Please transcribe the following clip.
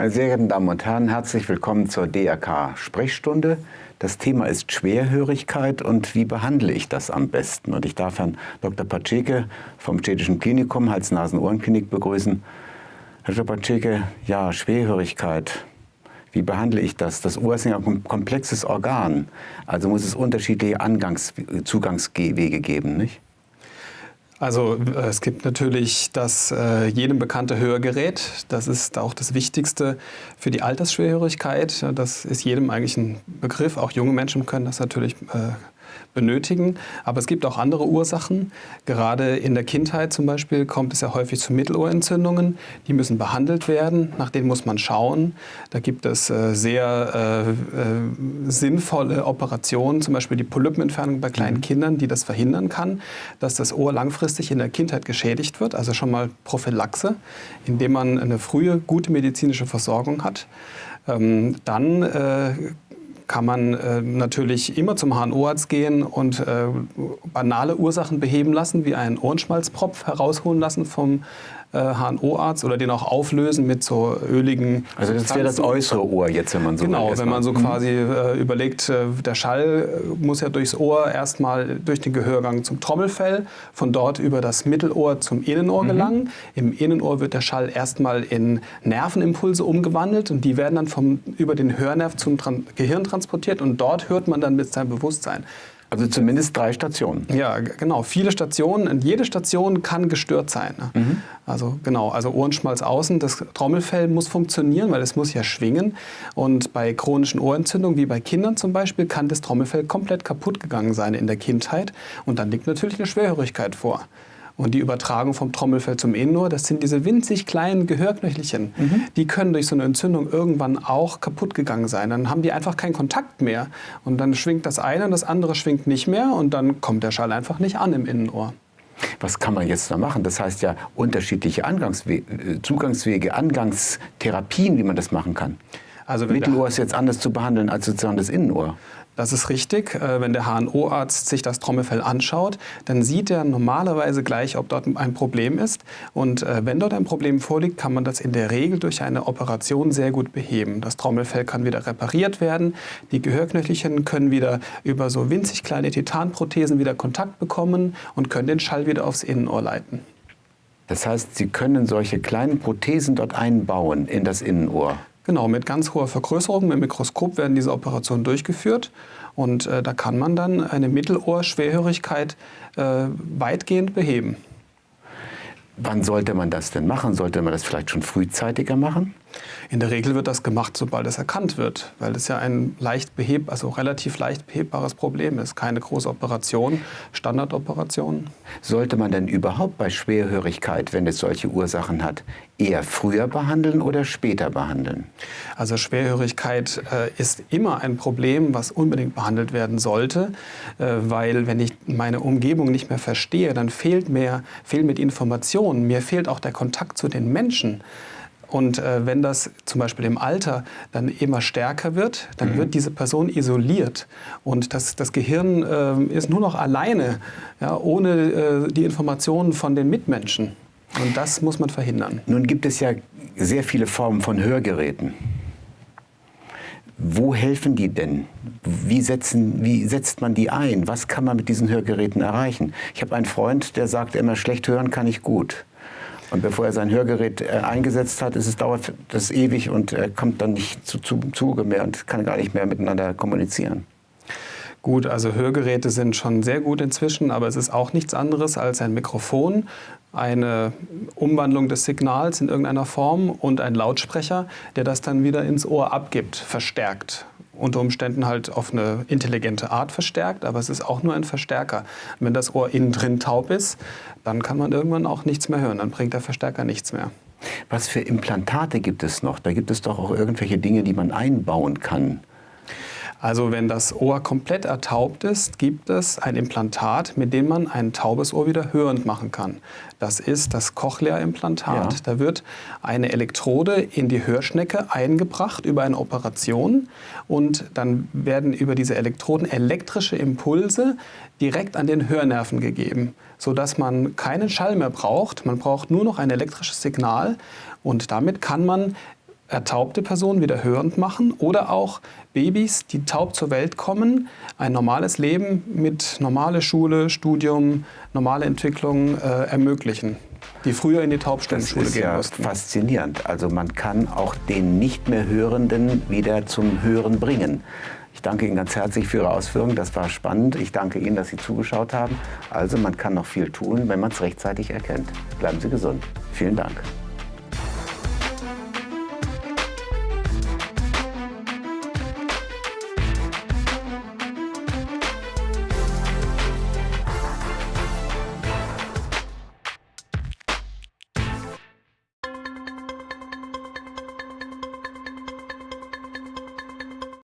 Meine sehr geehrten Damen und Herren, herzlich willkommen zur DRK Sprechstunde. Das Thema ist Schwerhörigkeit und wie behandle ich das am besten? Und ich darf Herrn Dr. Patscheke vom Städtischen Klinikum Hals-Nasen-Ohrenklinik begrüßen. Herr Dr. Patscheke, ja, Schwerhörigkeit. Wie behandle ich das? Das Ohr ist ja ein komplexes Organ. Also muss es unterschiedliche Angangs Zugangswege geben, nicht? Also äh, es gibt natürlich das äh, jedem bekannte Hörgerät. Das ist auch das Wichtigste für die Altersschwerhörigkeit. Das ist jedem eigentlich ein Begriff. Auch junge Menschen können das natürlich äh, benötigen. Aber es gibt auch andere Ursachen. Gerade in der Kindheit zum Beispiel kommt es ja häufig zu Mittelohrentzündungen. Die müssen behandelt werden, nach denen muss man schauen. Da gibt es äh, sehr äh, äh, sinnvolle Operationen, zum Beispiel die Polypenentfernung bei kleinen mhm. Kindern, die das verhindern kann, dass das Ohr langfristig in der Kindheit geschädigt wird. Also schon mal Prophylaxe, indem man eine frühe, gute medizinische Versorgung hat. Ähm, dann kann man äh, natürlich immer zum HNO-Arzt gehen und äh, banale Ursachen beheben lassen, wie einen Ohrenschmalzpropf herausholen lassen vom HNO-Arzt äh, oder den auch auflösen mit so öligen. Also das wäre das äußere Ohr jetzt, wenn man so Genau, wenn man so mhm. quasi äh, überlegt, äh, der Schall äh, muss ja durchs Ohr erstmal durch den Gehörgang zum Trommelfell, von dort über das Mittelohr zum Innenohr mhm. gelangen. Im Innenohr wird der Schall erstmal in Nervenimpulse umgewandelt und die werden dann vom, über den Hörnerv zum Tran Gehirn transportiert und dort hört man dann mit seinem Bewusstsein. Also zumindest drei Stationen. Ja, genau. Viele Stationen. Und jede Station kann gestört sein. Ne? Mhm. Also genau, also Ohrenschmalz außen. Das Trommelfell muss funktionieren, weil es muss ja schwingen. Und bei chronischen Ohrentzündungen, wie bei Kindern zum Beispiel, kann das Trommelfell komplett kaputt gegangen sein in der Kindheit. Und dann liegt natürlich eine Schwerhörigkeit vor. Und die Übertragung vom Trommelfell zum Innenohr, das sind diese winzig kleinen Gehörknöchelchen. Mhm. Die können durch so eine Entzündung irgendwann auch kaputt gegangen sein. Dann haben die einfach keinen Kontakt mehr. Und dann schwingt das eine und das andere schwingt nicht mehr und dann kommt der Schall einfach nicht an im Innenohr. Was kann man jetzt da machen? Das heißt ja unterschiedliche Angangswe äh, Zugangswege, Angangstherapien, wie man das machen kann. Also Mittelohr ist jetzt anders zu behandeln als sozusagen das Innenohr. Das ist richtig. Äh, wenn der HNO-Arzt sich das Trommelfell anschaut, dann sieht er normalerweise gleich, ob dort ein Problem ist. Und äh, wenn dort ein Problem vorliegt, kann man das in der Regel durch eine Operation sehr gut beheben. Das Trommelfell kann wieder repariert werden. Die Gehörknöchelchen können wieder über so winzig kleine Titanprothesen wieder Kontakt bekommen und können den Schall wieder aufs Innenohr leiten. Das heißt, Sie können solche kleinen Prothesen dort einbauen in das Innenohr? Genau, mit ganz hoher Vergrößerung, mit Mikroskop werden diese Operationen durchgeführt und äh, da kann man dann eine Mittelohrschwerhörigkeit äh, weitgehend beheben. Wann sollte man das denn machen? Sollte man das vielleicht schon frühzeitiger machen? In der Regel wird das gemacht, sobald es erkannt wird, weil es ja ein leicht beheb, also relativ leicht behebbares Problem ist. Keine große Operation, Standardoperation. Sollte man denn überhaupt bei Schwerhörigkeit, wenn es solche Ursachen hat, eher früher behandeln oder später behandeln? Also Schwerhörigkeit äh, ist immer ein Problem, was unbedingt behandelt werden sollte, äh, weil wenn ich meine Umgebung nicht mehr verstehe, dann fehlt mir, fehlen mir die Informationen, mir fehlt auch der Kontakt zu den Menschen. Und äh, wenn das zum Beispiel im Alter dann immer stärker wird, dann mhm. wird diese Person isoliert. Und das, das Gehirn äh, ist nur noch alleine, ja, ohne äh, die Informationen von den Mitmenschen. Und das muss man verhindern. Nun gibt es ja sehr viele Formen von Hörgeräten. Wo helfen die denn? Wie, setzen, wie setzt man die ein? Was kann man mit diesen Hörgeräten erreichen? Ich habe einen Freund, der sagt immer, schlecht hören kann ich gut. Und bevor er sein Hörgerät äh, eingesetzt hat, ist es, dauert das ewig und er kommt dann nicht zu, zu Zuge mehr und kann gar nicht mehr miteinander kommunizieren. Gut, also Hörgeräte sind schon sehr gut inzwischen, aber es ist auch nichts anderes als ein Mikrofon, eine Umwandlung des Signals in irgendeiner Form und ein Lautsprecher, der das dann wieder ins Ohr abgibt, verstärkt unter Umständen halt auf eine intelligente Art verstärkt, aber es ist auch nur ein Verstärker. wenn das Ohr innen drin taub ist, dann kann man irgendwann auch nichts mehr hören, dann bringt der Verstärker nichts mehr. Was für Implantate gibt es noch? Da gibt es doch auch irgendwelche Dinge, die man einbauen kann. Also wenn das Ohr komplett ertaubt ist, gibt es ein Implantat, mit dem man ein taubes Ohr wieder hörend machen kann. Das ist das Cochlea-Implantat. Ja. Da wird eine Elektrode in die Hörschnecke eingebracht über eine Operation und dann werden über diese Elektroden elektrische Impulse direkt an den Hörnerven gegeben, sodass man keinen Schall mehr braucht. Man braucht nur noch ein elektrisches Signal und damit kann man ertaubte Personen wieder hörend machen oder auch Babys, die taub zur Welt kommen, ein normales Leben mit normale Schule, Studium, normale Entwicklung äh, ermöglichen die früher in die Taubstundenschule gehen ja mussten. faszinierend. Also man kann auch den nicht mehr Hörenden wieder zum Hören bringen. Ich danke Ihnen ganz herzlich für Ihre Ausführungen. Das war spannend. Ich danke Ihnen, dass Sie zugeschaut haben. Also man kann noch viel tun, wenn man es rechtzeitig erkennt. Bleiben Sie gesund. Vielen Dank.